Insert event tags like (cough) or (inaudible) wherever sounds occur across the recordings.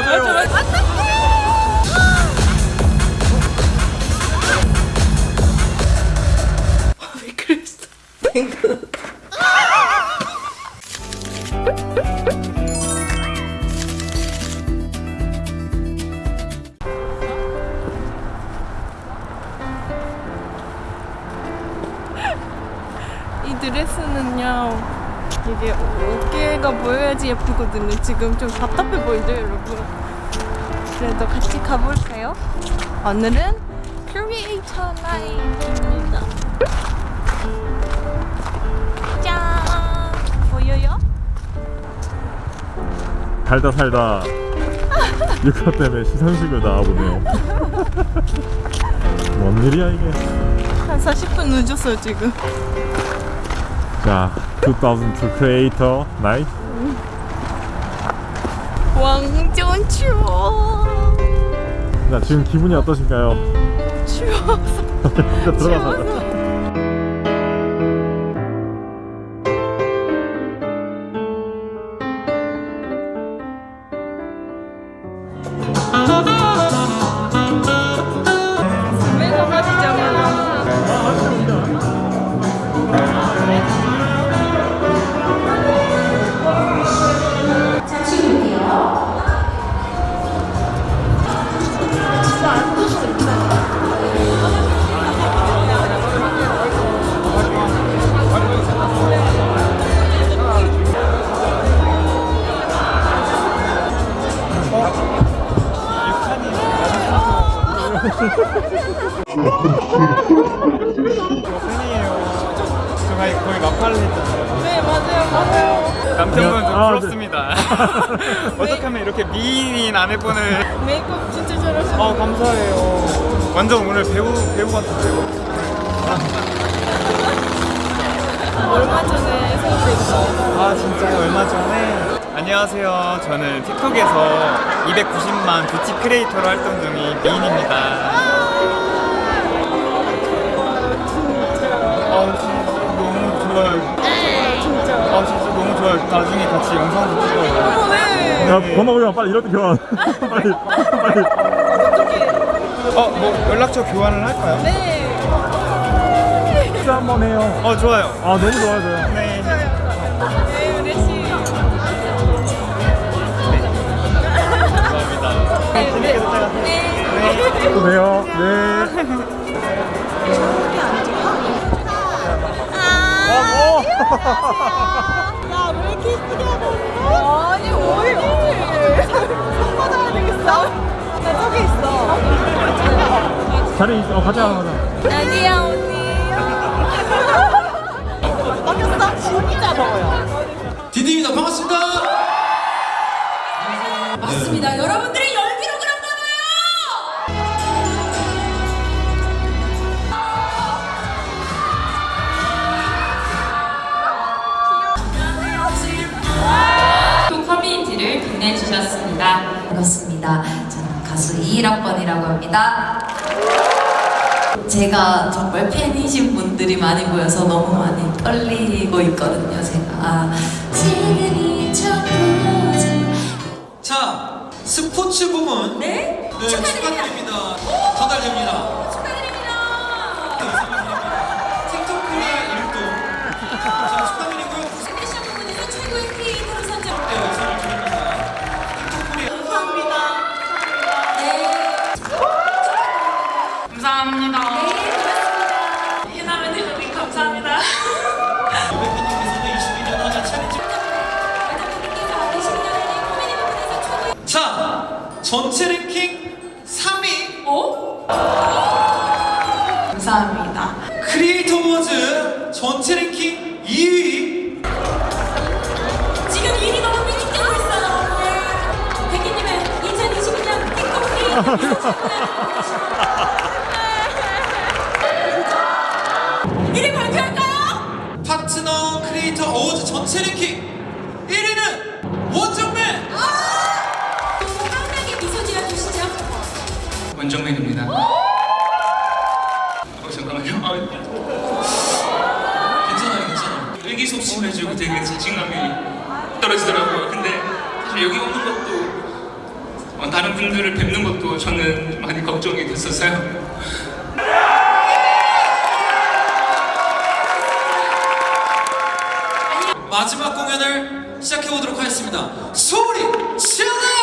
마 지금 좀 답답해 보이죠 여러분 그래도 같이 가볼까요? 오늘은 크리에이터 나이입니다 짠 보여요? 살다 살다 육화 때문에 시상식을 나와보네요. (laughs) 뭔 일이야 이게? 한 40분 늦었어요 지금 자, 2002 크리에이터 나이. 왕전 추워 자, 지금 기분이 어떠신가요? 추워서 진짜 (laughs) 들어가서. 미인인 아내분을 메이크업 진짜 잘하시고 어 감사해요. 완전 오늘 배우 배우 같은데요. (laughs) 얼마 전에 생일했어 아 진짜요? 얼마 전에 안녕하세요. 저는 틱톡에서 290만 뷰티 크리에이터로 활동 중인 미인입니다. 아 진짜 너무 좋아요. 진짜 아 진짜 저 나중에 같이 영상도 찍어 야 번호 보자 빨리 이렇게 교환. (laughs) 빨리 빨리. 어 뭐 연락처 교환을 할까요? 네. 식사 한번 해요. 어 좋아요. 아 너무 좋아요 저요. 네. 네 좋아요. 네 우리 또 봬요. 네. 어, 어. 하고 있어? 아니, 왜 이래? 손 받아야 되겠어? 나 저기 있어. 자리 있어. 어, 가자, 가자. 아니야, 언니. 바뀌었어? 진짜 더워요. 디디입니다. 반갑습니다. 맞습니다. 여러분들의 빛내주셨습니다. 반갑습니다. 저는 가수 21학번이라고 합니다. 제가 정말 팬이신 분들이 많이 보여서 너무 많이 떨리고 있거든요, 제가. 처음이지. 자, 스포츠 부문. 네? 네, 축하드립니다. 전달됩니다. 축하드립니다. 원정맨입니다. 어, 잠깐만요. 아, 괜찮아요, 괜찮아요. 의기소침해지고 되게 자신감이 떨어지더라고요. 근데 사실 여기 오는 것도 어, 다른 분들을 뵙는 것도 저는 많이 걱정이 됐었어요. 마지막 공연을 시작해 보도록 하겠습니다. 소리 질러!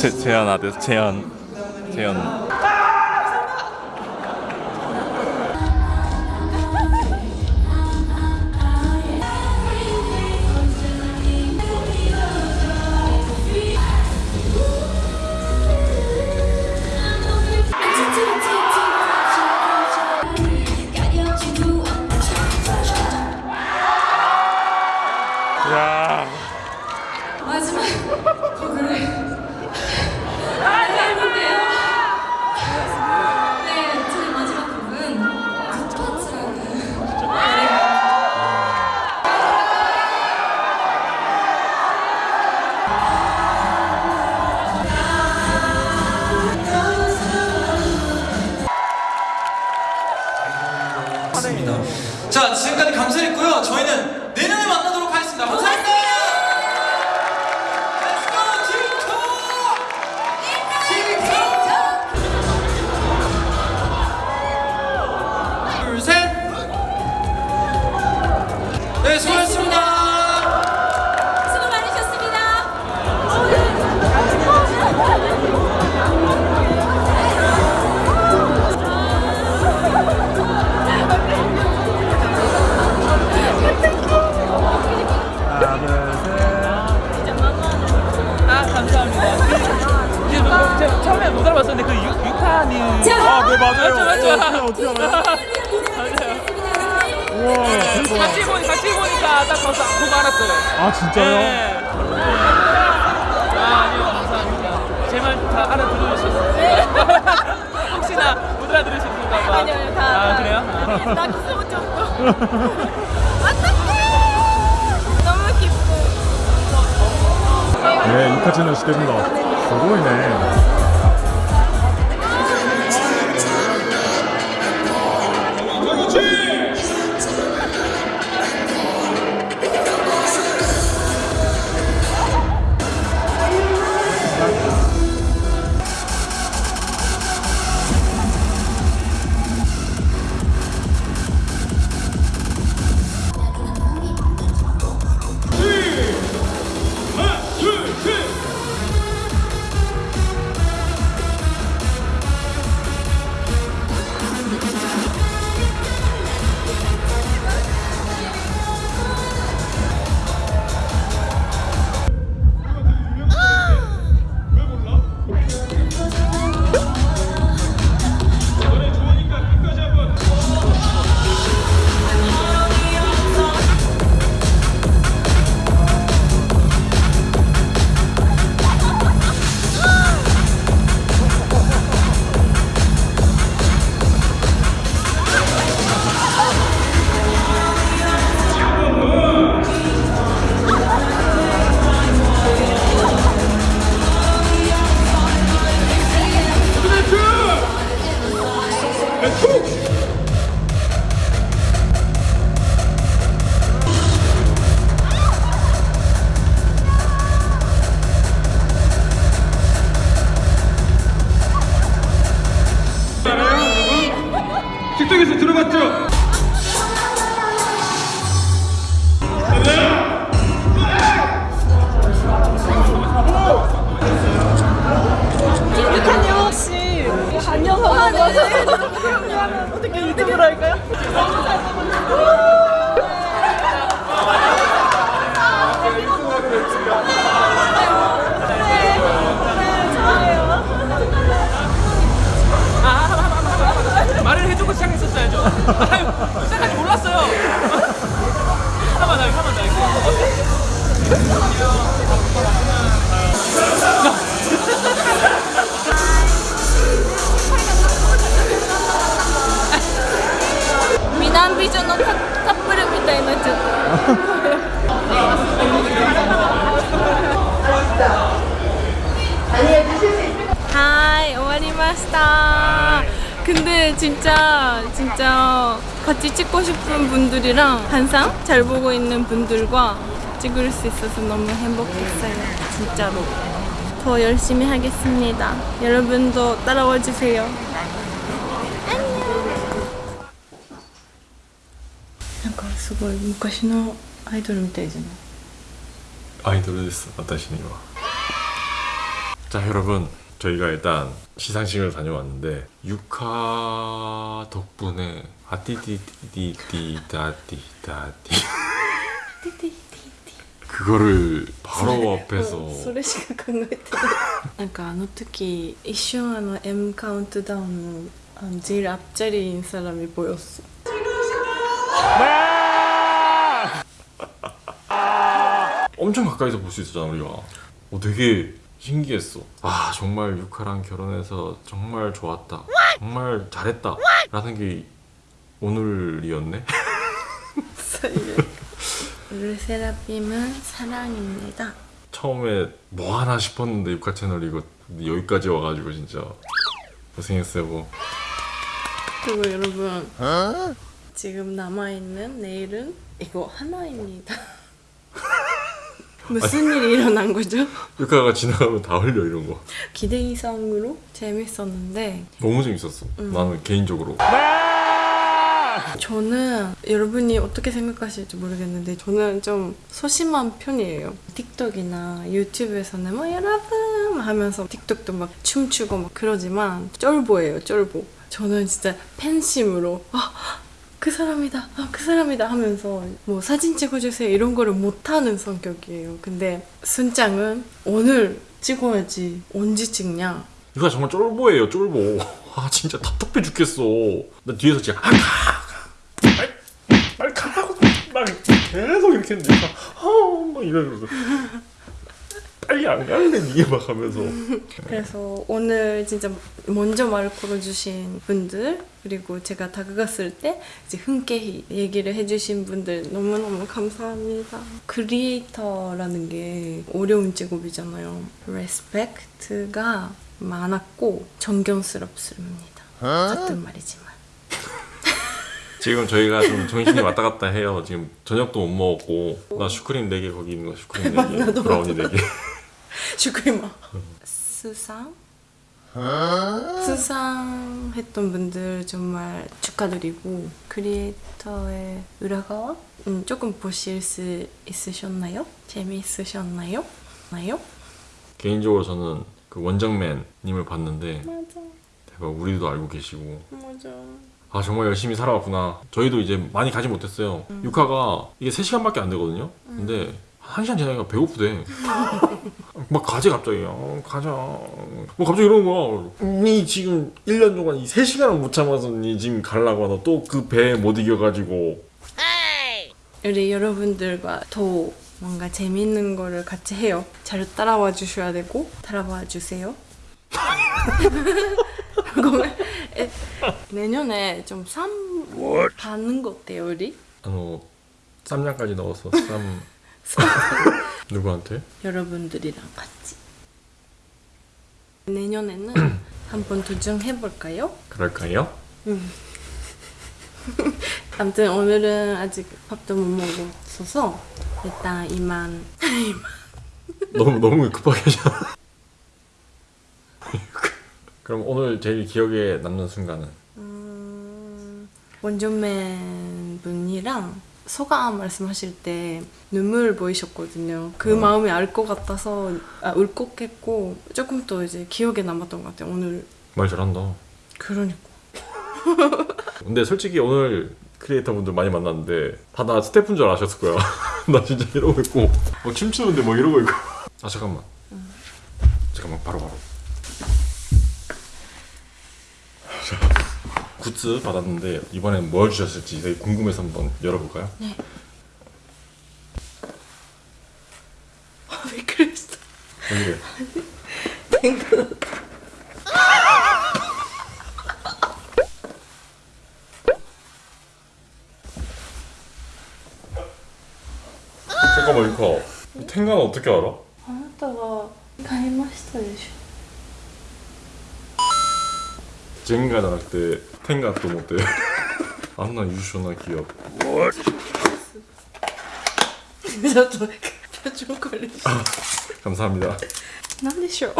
제, 재현 아들 재현 재현 지금까지 감사했고요. 저희는 내년에 만나도록 하겠습니다. 감사합니다. 처음에 못 알아봤었는데 그 유, 유타님 아, 네 맞아요. 맞죠, 맞죠. 어떻게 어떻게 알아요? 맞아요. 우와, 대박. 같이 보니 같이 보니까 딱 거기서 보고 알았어요. 아 진짜요? 네. 아 아니요 감사합니다. 제 말 다 알아들으셨어요? (laughs) 혹시나 못 알아들으셨을까 봐. 아니요, 아니요, 다. 아 다. 그래요? 나 키스 못 줬고. 안녕 하는 어떻게 유튜브로 할까요? 말을 해주고 시작했었어야죠. 아유, 시작하지 몰랐어요. (laughs) 잠깐만, 잠깐만, 전のカカップルみたいになっちゃった。하이, 終わりました. 근데 진짜 진짜 같이 찍고 싶은 분들이랑 항상 잘 보고 있는 분들과 찍을 수 있어서 너무 행복했어요. 진짜로. 더 열심히 하겠습니다. 여러분도 따라와 주세요. すごい昔のアイドルみたいじゃない 아이돌 됐어 나타시니와 자 여러분 저희가 일단 시상식을 다녀왔는데 유카 덕분에 아띠디디디다디다디 그거를 바로 앞에서 それしか考えてないなんかあの時一瞬あの M 카운트다운のあの 제일 앞자리인 사람이 보였어 엄청 가까이서 볼 수 있었잖아 우리가. 어, 되게 신기했어. 아 정말 유카랑 결혼해서 정말 좋았다. 정말 잘했다. 라는 게 오늘이었네? (laughs) 르세라핌은 사랑입니다. 처음에 뭐 하나 싶었는데 유카 채널 이거 여기까지 와가지고 진짜 고생했어요 뭐. 그리고 여러분 지금 남아있는 내일은 이거 하나입니다 (laughs) 무슨 일이 일어난 거죠? (laughs) 유카가 지나가면 다 흘려 이런 거 기대 이상으로 재밌었는데 너무 재밌었어 나는 개인적으로 저는 여러분이 어떻게 생각하실지 모르겠는데 저는 좀 소심한 편이에요. 틱톡이나 유튜브에서는 뭐 여러분 하면서 틱톡도 막 춤추고 막 그러지만 쫄보예요, 쫄보. 저는 진짜 팬심으로 아, 그 사람이다, 아, 그 사람이다 하면서 뭐 사진 찍어주세요 이런 거를 못하는 성격이에요. 근데 순짱은 오늘 찍어야지 언제 찍냐? 유카 정말 쫄보예요 쫄보 (laughs) 아 진짜 답답해 죽겠어 나 뒤에서 진짜 아, 가, 가. 빨리, 빨리 가라고 막 계속 이렇게 했는데 유카 아막 이러면서 빨리 안 갈래 이게 막 하면서 그래서 오늘 진짜 먼저 말을 걸어주신 분들 그리고 제가 다가갔을 때 이제 흔쾌히 얘기를 해주신 분들 너무너무 감사합니다. creator라는 게 어려운 직업이잖아요. respect가 많았고 존경스럽습니다. 같은 말이지만. (laughs) 지금 저희가 좀 정신이 왔다 갔다 해요 지금 저녁도 못 먹었고 나 슈크림 4개 거기 있는 거 슈크림 4개 (laughs) 브라우니 4개 슈크리마. 수상? 수상했던 분들 정말 축하드리고 크리에이터의裏側 음, 조금 보실 수 있으셨나요? 재미있으셨나요? 나요? 개인적으로 저는 그 원정맨님을 봤는데 맞아 대박 우리도 알고 계시고 맞아 아 정말 열심히 살아왔구나 저희도 이제 많이 가지 못했어요 음. 육화가 이게 3시간밖에 안 되거든요 근데 한 시간 지나니까 배고프대 (laughs) 막 가재 갑자기. 어, 가자. 뭐 갑자기 이러는 거야. 니 지금 1년 동안 이 3시간을 못 참아서 니 지금 가려고 하나 또그 배에 못 이겨가지고. 우리 여러분들과 더 뭔가 재밌는 거를 같이 해요. 잘 따라와 주셔야 되고 따라와 주세요. (laughs) 내년에 좀 쌈 받는 거 어때요 우리? 아の 쌈장까지 넣어서 쌈 (laughs) 누구한테? 여러분들이랑 같이 내년에는 (clears throat) 한번 도전해볼까요? 그럴까요? (laughs) 아무튼 오늘은 아직 밥도 못 먹었어서 일단 이만 (laughs) 너무 너무 급하게 하잖아 그럼 오늘 제일 기억에 남는 순간은? 음, 원전맨 분이랑 소감 말씀하실 때 눈물 보이셨거든요. 그 마음이 알 것 같아서 아, 울컥했고 조금 더 이제 기억에 남았던 것 같아요. 오늘 말 잘한다 그러니까 (laughs) 근데 솔직히 오늘 크리에이터 분들 많이 만났는데 다 나 스태프인 줄 아셨을 거야. (laughs) 나 진짜 이러고 있고 막 춤추는데 막 이러고 있고. 아 잠깐만. 잠깐만 바로 바로. 자, (laughs) 굿즈 받았는데 이번엔 뭘 주셨을지 되게 궁금해서 한번 열어볼까요? 네. (laughs) 아, 왜 그랬어? 왜 그래? 잠깐만 이거 탱가는 어떻게 알아? 젠가 じゃなくて텐가 또 못해 (laughs) 안나 유쇼나 기업 ょちょっと표정 관리 감사합니다 なんでしょう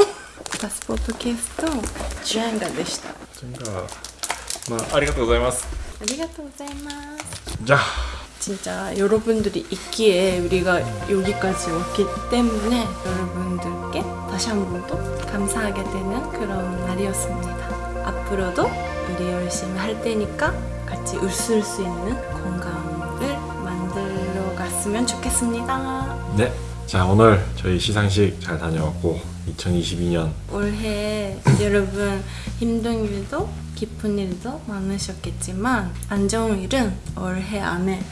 パスポートケースとジュエンガでした 젠가 마 아리가또 고자이마스 ありがとうございます 자 진짜 여러분들이 있기에 우리가 여기까지 왔기 때문에 여러분들께 다시 한 번 더 감사하게 되는 그런 날이었습니다. 앞으로도 우리 열심히 할 테니까 같이 웃을 수 있는 공간을 만들어 갔으면 좋겠습니다. 네. 자 오늘 저희 시상식 잘 다녀왔고 2022년 올해 (clears throat) 여러분 힘든 일도 기쁜 일도 많으셨겠지만 안 좋은 일은 올해 안에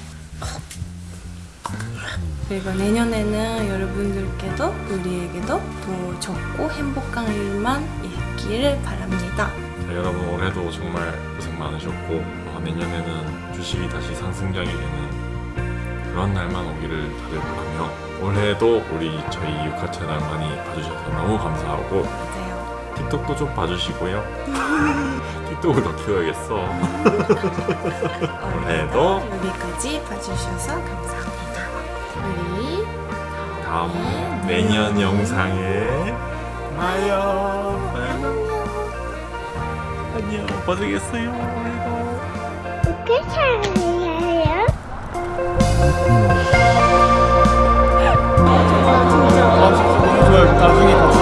그리고 내년에는 여러분들께도 우리에게도 더 좋고 행복한 일만 있기를 바랍니다. 자, 여러분 올해도 정말 고생 많으셨고 어, 내년에는 주식이 다시 상승장이 되는 그런 날만 오기를 다들 바라며 올해도 우리 저희 유카 채널 많이 봐주셔서 너무 감사하고 맞아요. 틱톡도 좀 봐주시고요. (laughs) 틱톡을 더 키워야겠어. (laughs) 올해도 여기까지 봐주셔서 감사합니다. 우리 다음 내년. 영상에 봐요 안녕. 고생했어요. 올해도 아, 진짜 너무 좋아요. 나중에 같이